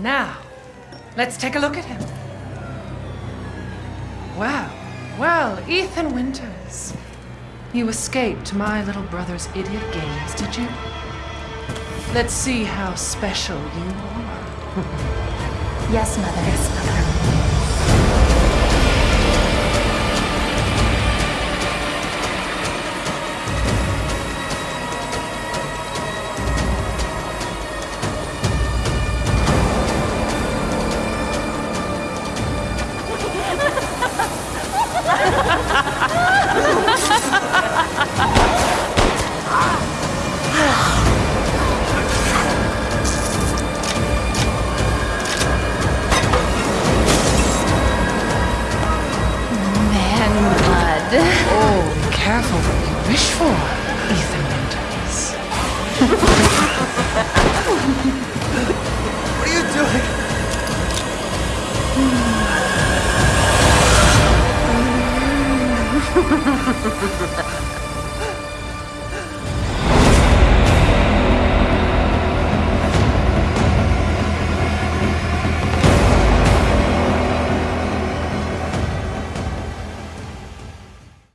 Now, let's take a look at him. Well, well, Ethan Winters. You escaped my little brother's idiot games, did you? Let's see how special you are. Yes, Mother. Yes, Mother. Careful what you wish for, Ethan Winters. What are you doing?